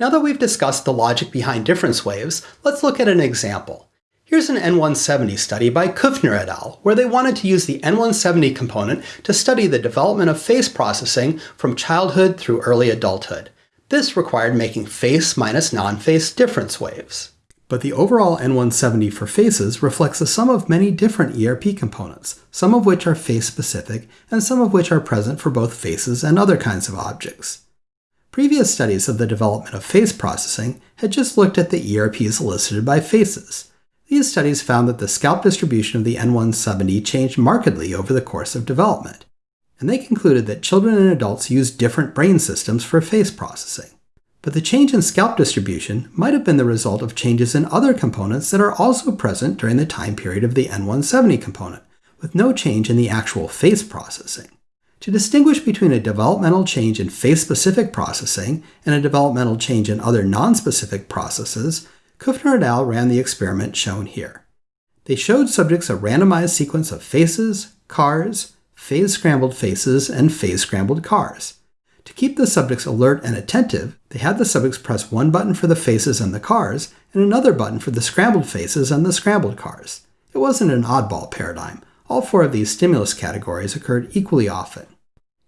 Now that we've discussed the logic behind difference waves, let's look at an example. Here's an N170 study by Kuefner et al., where they wanted to use the N170 component to study the development of face processing from childhood through early adulthood. This required making face minus non-face difference waves. But the overall N170 for faces reflects the sum of many different ERP components, some of which are face-specific, and some of which are present for both faces and other kinds of objects. Previous studies of the development of face processing had just looked at the ERPs elicited by faces. These studies found that the scalp distribution of the N170 changed markedly over the course of development, and they concluded that children and adults use different brain systems for face processing. But the change in scalp distribution might have been the result of changes in other components that are also present during the time period of the N170 component, with no change in the actual face processing. To distinguish between a developmental change in face-specific processing and a developmental change in other non-specific processes, Kuefner et al. ran the experiment shown here. They showed subjects a randomized sequence of faces, cars, phase-scrambled faces, and phase-scrambled cars. To keep the subjects alert and attentive, they had the subjects press one button for the faces and the cars, and another button for the scrambled faces and the scrambled cars. It wasn't an oddball paradigm. All four of these stimulus categories occurred equally often.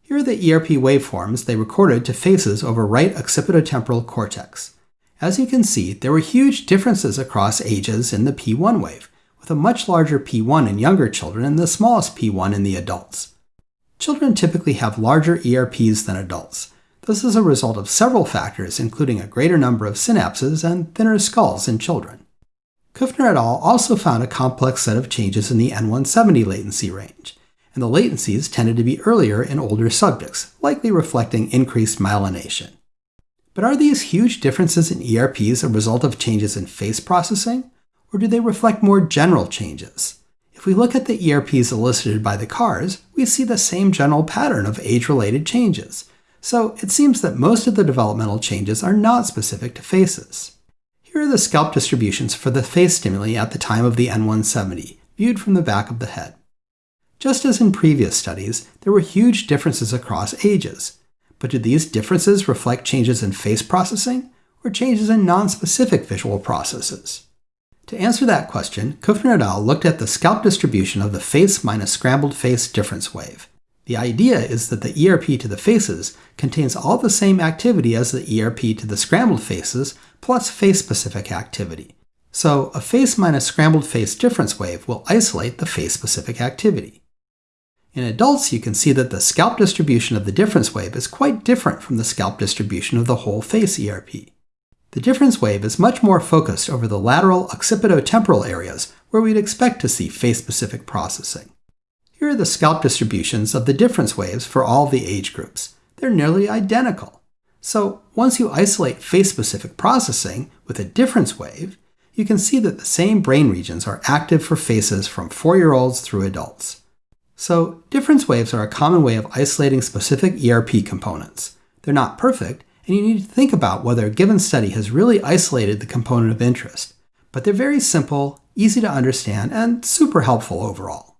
Here are the ERP waveforms they recorded to faces over right occipitotemporal cortex. As you can see, there were huge differences across ages in the P1 wave, with a much larger P1 in younger children and the smallest P1 in the adults. Children typically have larger ERPs than adults. This is a result of several factors, including a greater number of synapses and thinner skulls in children. Kuefner et al. also found a complex set of changes in the N170 latency range, and the latencies tended to be earlier in older subjects, likely reflecting increased myelination. But are these huge differences in ERPs a result of changes in face processing, or do they reflect more general changes? If we look at the ERPs elicited by the cars, we see the same general pattern of age-related changes, so it seems that most of the developmental changes are not specific to faces. Are the scalp distributions for the face stimuli at the time of the N170, viewed from the back of the head. Just as in previous studies, there were huge differences across ages. But do these differences reflect changes in face processing, or changes in non-specific visual processes? To answer that question, Kuefner et al. looked at the scalp distribution of the face minus scrambled face difference wave. The idea is that the ERP to the faces contains all the same activity as the ERP to the scrambled faces plus face-specific activity. So a face minus scrambled face difference wave will isolate the face-specific activity. In adults, you can see that the scalp distribution of the difference wave is quite different from the scalp distribution of the whole face ERP. The difference wave is much more focused over the lateral occipitotemporal areas where we'd expect to see face-specific processing. Here are the scalp distributions of the difference waves for all the age groups. They're nearly identical. So once you isolate face-specific processing with a difference wave, you can see that the same brain regions are active for faces from 4-year-olds through adults. So difference waves are a common way of isolating specific ERP components. They're not perfect, and you need to think about whether a given study has really isolated the component of interest. But they're very simple, easy to understand, and super helpful overall.